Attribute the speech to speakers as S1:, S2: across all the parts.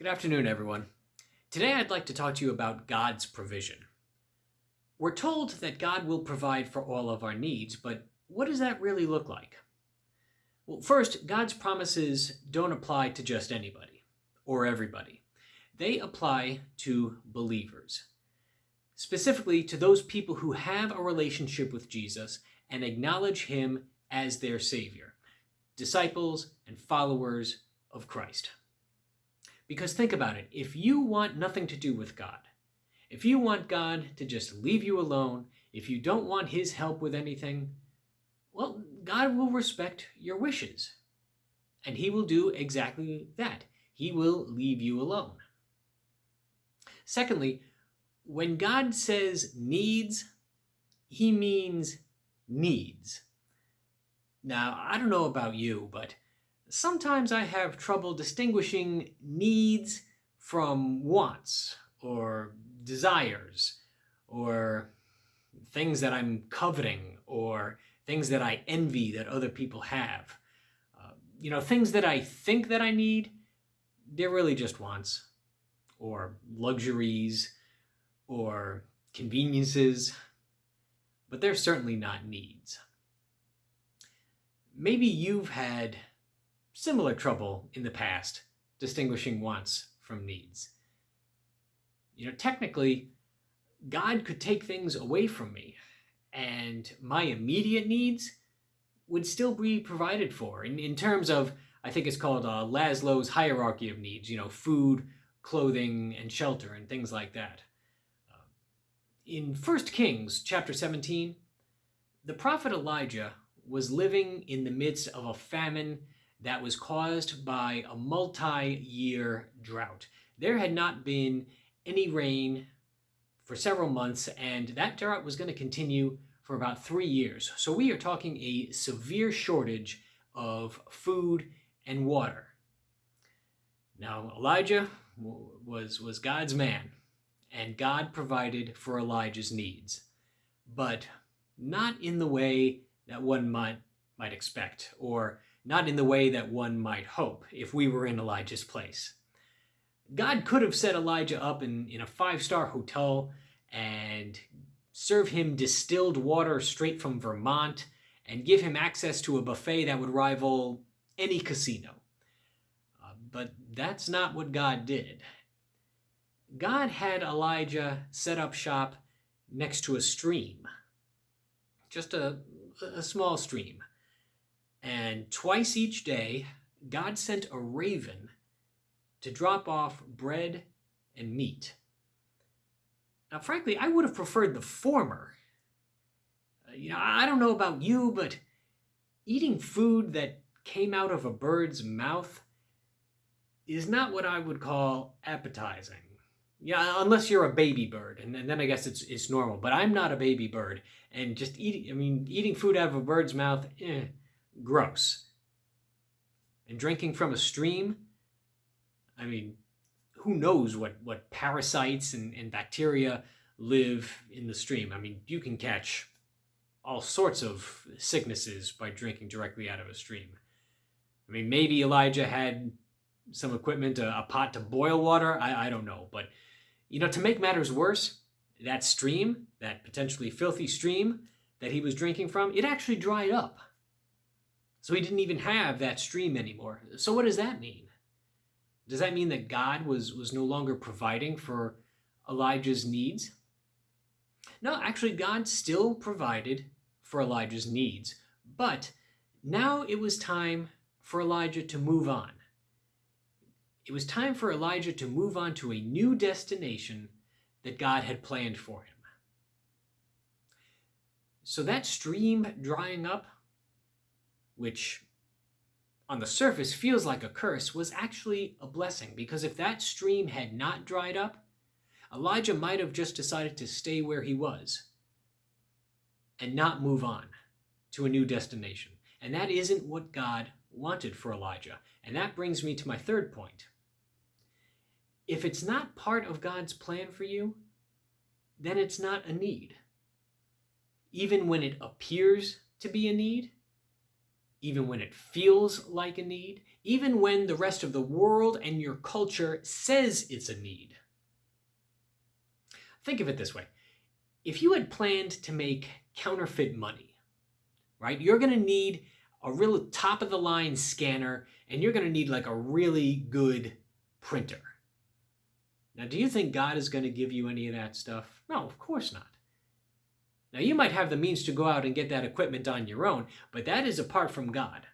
S1: Good afternoon, everyone. Today I'd like to talk to you about God's provision. We're told that God will provide for all of our needs, but what does that really look like? Well, first, God's promises don't apply to just anybody or everybody. They apply to believers, specifically to those people who have a relationship with Jesus and acknowledge him as their Savior, disciples and followers of Christ. Because think about it if you want nothing to do with God, if you want God to just leave you alone, if you don't want His help with anything, well, God will respect your wishes. And He will do exactly that. He will leave you alone. Secondly, when God says needs, He means needs. Now, I don't know about you, but sometimes I have trouble distinguishing needs from wants or desires or things that I'm coveting or things that I envy that other people have. Uh, you know, things that I think that I need, they're really just wants or luxuries or conveniences, but they're certainly not needs. Maybe you've had similar trouble in the past distinguishing wants from needs. You know, technically, God could take things away from me, and my immediate needs would still be provided for in, in terms of, I think it's called uh, Maslow's hierarchy of needs, you know, food, clothing, and shelter, and things like that. Uh, in 1 Kings chapter 17, the prophet Elijah was living in the midst of a famine that was caused by a multi-year drought. There had not been any rain for several months, and that drought was going to continue for about three years. So we are talking a severe shortage of food and water. Now, Elijah was, was God's man, and God provided for Elijah's needs, but not in the way that one might, might expect, or not in the way that one might hope if we were in Elijah's place. God could have set Elijah up in, in a five-star hotel and serve him distilled water straight from Vermont and give him access to a buffet that would rival any casino. Uh, but that's not what God did. God had Elijah set up shop next to a stream, just a, a small stream. And twice each day, God sent a raven to drop off bread and meat. Now, frankly, I would have preferred the former. Uh, you know, I don't know about you, but eating food that came out of a bird's mouth is not what I would call appetizing. Yeah, unless you're a baby bird, and, then I guess it's it's normal. But I'm not a baby bird, and just eating—I mean, eating food out of a bird's mouth, eh, gross. And drinking from a stream, I mean, who knows what, what parasites and, and bacteria live in the stream. I mean, you can catch all sorts of sicknesses by drinking directly out of a stream. I mean, maybe Elijah had some equipment, a, a pot to boil water. I, I don't know. But, you know, to make matters worse, that stream, that potentially filthy stream that he was drinking from, it actually dried up. So he didn't even have that stream anymore. So what does that mean? Does that mean that God was, was no longer providing for Elijah's needs? No, actually, God still provided for Elijah's needs, but now it was time for Elijah to move on. It was time for Elijah to move on to a new destination that God had planned for him. So that stream drying up which on the surface feels like a curse, was actually a blessing. Because if that stream had not dried up, Elijah might have just decided to stay where he was and not move on to a new destination. And that isn't what God wanted for Elijah. And that brings me to my third point. If it's not part of God's plan for you, then it's not a need. Even when it appears to be a need, even when it feels like a need, even when the rest of the world and your culture says it's a need. Think of it this way if you had planned to make counterfeit money, right, you're going to need a real top of the line scanner and you're going to need like a really good printer. Now, do you think God is going to give you any of that stuff? No, of course not. Now, you might have the means to go out and get that equipment on your own, but that is apart from God.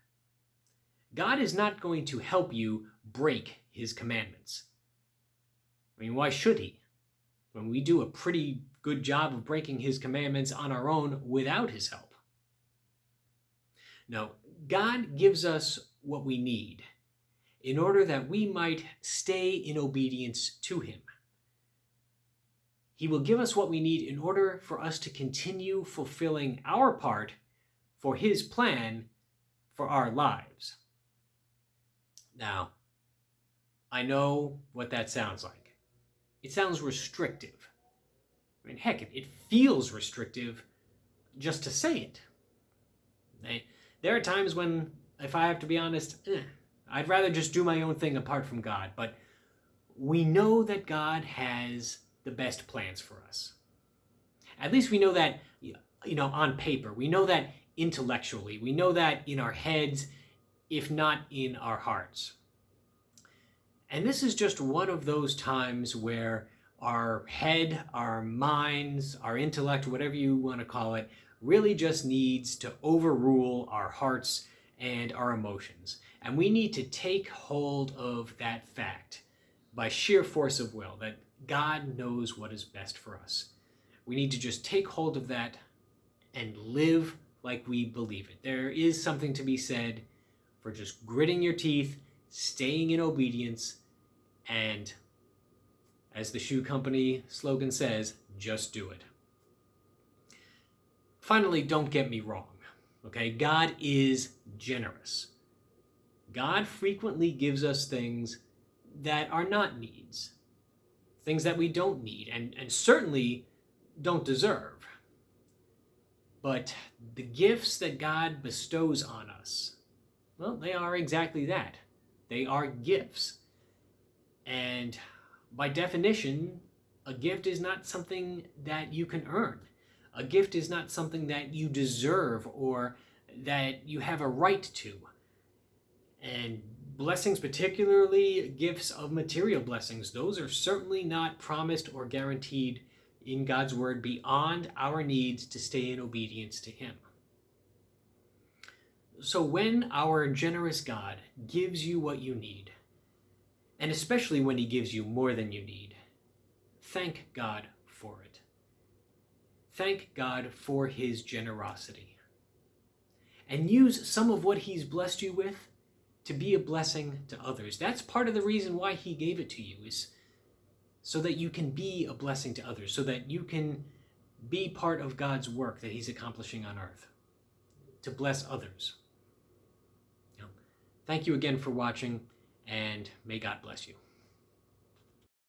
S1: God is not going to help you break his commandments. I mean, why should he? When we do a pretty good job of breaking his commandments on our own without his help. No, God gives us what we need in order that we might stay in obedience to him. He will give us what we need in order for us to continue fulfilling our part for His plan for our lives. Now, I know what that sounds like. It sounds restrictive. I mean, heck, it feels restrictive just to say it. There are times when, if I have to be honest, eh, I'd rather just do my own thing apart from God. But we know that God has the best plans for us. At least we know that, you know, on paper. We know that intellectually. We know that in our heads, if not in our hearts. And this is just one of those times where our head, our minds, our intellect, whatever you want to call it, really just needs to overrule our hearts and our emotions. And we need to take hold of that fact by sheer force of will that God knows what is best for us. We need to just take hold of that and live like we believe it. There is something to be said for just gritting your teeth, staying in obedience, and as the shoe company slogan says, just do it. Finally, don't get me wrong. Okay, God is generous. God frequently gives us things that are not needs things that we don't need and, and certainly don't deserve. But the gifts that God bestows on us, well, they are exactly that. They are gifts. And by definition, a gift is not something that you can earn. A gift is not something that you deserve or that you have a right to. And blessings, particularly gifts of material blessings, those are certainly not promised or guaranteed in God's word beyond our needs to stay in obedience to Him. So when our generous God gives you what you need, and especially when He gives you more than you need, thank God for it. Thank God for His generosity. And use some of what He's blessed you with to be a blessing to others. That's part of the reason why he gave it to you is so that you can be a blessing to others, so that you can be part of God's work that he's accomplishing on earth, to bless others. Thank you again for watching, and may God bless you.